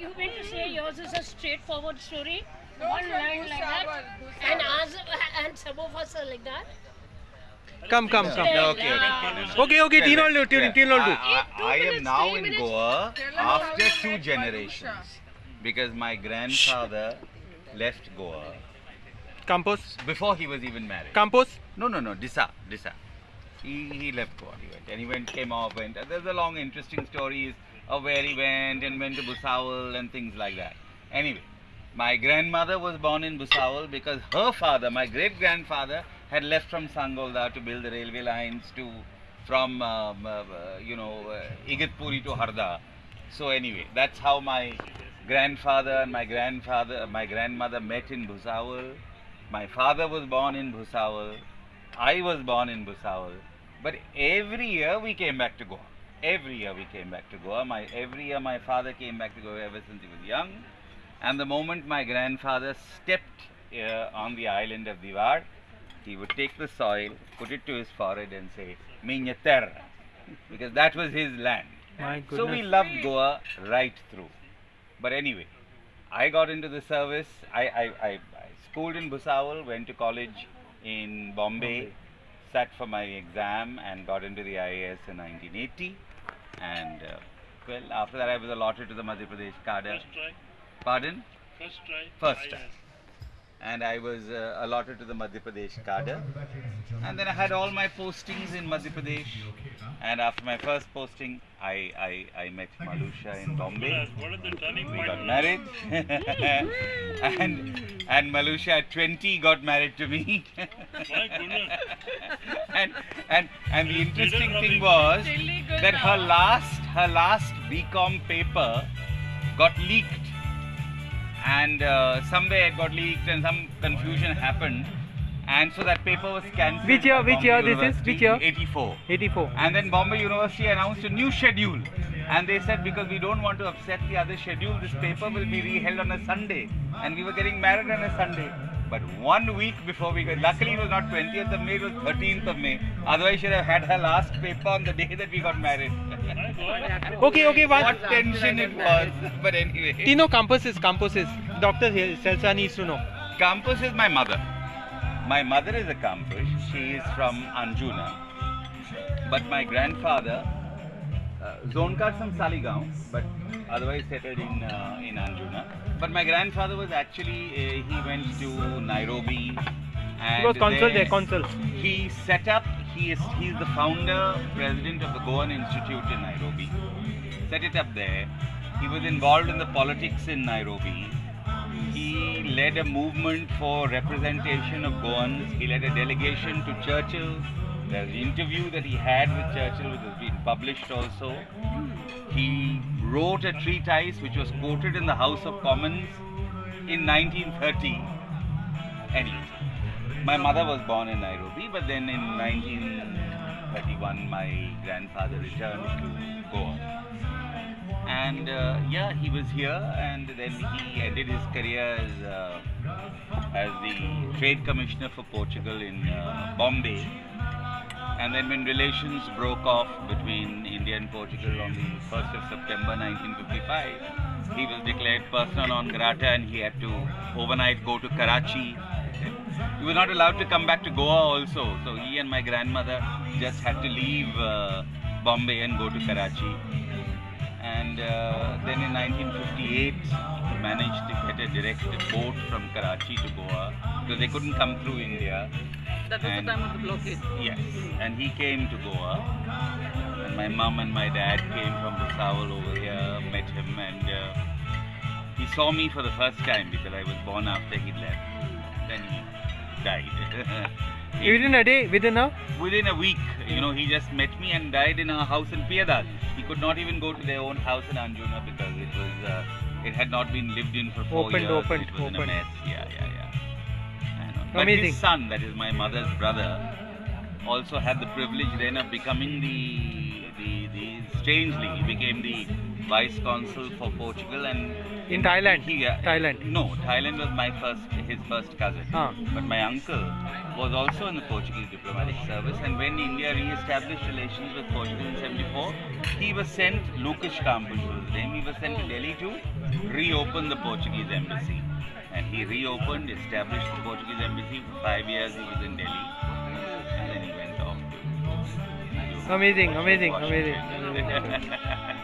you meant to say yours is a straightforward story, No, one line like that, and Bhusawal. ours, and some of us are like that. Come, come, come. Yeah, okay, yeah. Okay, okay, teen all do, teen, Yeah. teen all do. I, I, I am now in. Goa Tell us how after two generations because my grandfather left Goa Campos, before he was even married. Campos. No, no, no, Disa, Disa. He, he left Goa, he went, and he went, came off, went. There's a long, interesting stories of where he went and went to Bhusawal and things like that. Anyway, my grandmother was born in Bhusawal because her father, my great grandfather, had left from Sangolda to build the railway lines to from um, uh, uh, you know uh, Igatpuri to Harda. So anyway, that's how my grandfather and my grandfather, my grandmother met in Bhusawal. My father was born in Bhusawal. I was born in Bhusawal. But every year we came back to Goa. Every year we came back to Goa. My every year my father came back to Goa ever since he was young. And the moment my grandfather stepped uh, on the island of Diwar, he would take the soil, put it to his forehead, and say, Minha terra, because that was his land. So we loved Goa right through. But anyway, I got into the service. I, I, I, I schooled in Bhusawal, went to college in Bombay, sat for my exam, and got into the IAS in 1980. And uh, well, after that, I was allotted to the Madhya Pradesh cadre. First try. Pardon? First try. First I try. and I was uh, allotted to the Madhya Pradesh cadre. And then I had all my postings in Madhya Pradesh. And after my first posting, I, I, I met Malusha in Bombay. What is the turning We got married. and, and Malusha at 20 got married to me. My goodness. and, and, and the interesting thing was Really good that her last, her last BCom paper got leaked and uh, somewhere it got leaked and some confusion happened and so that paper was cancelled. Which year- which year this is? Which year? 84. 84. And then Bombay University announced a new schedule. And they said because we don't want to upset the other schedule, this paper will be reheld on a Sunday. And we were getting married on a Sunday. But one week before we got, luckily it was not 20th of May, it was 13th of May. Otherwise, she would have had her last paper on the day that we got married. Okay, okay, one. what tension it was. But anyway. Tino Campuses, Campuses. Dr. Selsa needs to know. Campus is my mother. My mother is a Campus. She is from Anjuna. But my grandfather, uh, Zonkar from Saligaon, but otherwise settled in uh, in Anjuna. But my grandfather was actually uh, he went to Nairobi. And He was consul there consul. He set up. He is he is the founder, president of the Goan Institute in Nairobi. Set it up there. He was involved in the politics in Nairobi. He led a movement for representation of Goans. He led a delegation to Churchill. An interview that he had with Churchill, which has been published also. He wrote a treatise which was quoted in the House of Commons in 1930. Anyway, my mother was born in Nairobi, but then in 1931, my grandfather returned to Goa and uh, yeah, he was here, and then he ended his career as uh, as the trade commissioner for Portugal in uh, Bombay. And then when relations broke off between India and Portugal on the 1st of September 1955, he was declared persona non grata and he had to overnight go to Karachi. He was not allowed to come back to Goa also, so he and my grandmother just had to leave uh, Bombay and go to Karachi and uh, then in 1958 he managed to get a direct boat from Karachi to Goa because they couldn't come through India. That was And- the time of the blockade. Yes, and he came to Goa, and my mom and my dad came from Bhusawal over here, met him, and uh, he saw me for the first time because I was born after he left. Then he died. Within a day, within a. Within a week, you know, he just met me and died in a house in Piedad. He could not even go to their own house in Anjuna because it was, uh, it had not been lived in for four Opened, years. opened, it was in a opened. mess. Yeah, yeah, yeah. But Amazing. his son, that is my mother's brother, also had the privilege then of becoming the, the, the strangely, he became the vice consul for Portugal and In Thailand. he, uh, Thailand. No, Thailand was my first, his first cousin. Ah. But my uncle was also in the Portuguese diplomatic service, and when India re-established relations with Portugal in '74, he was sent. Lucas Campos was his name. He was sent to Delhi to reopen the Portuguese embassy, and he reopened, established the Portuguese embassy. For five years, he was in Delhi, and then he went off to. Amazing, amazing, Washington. amazing, amazing.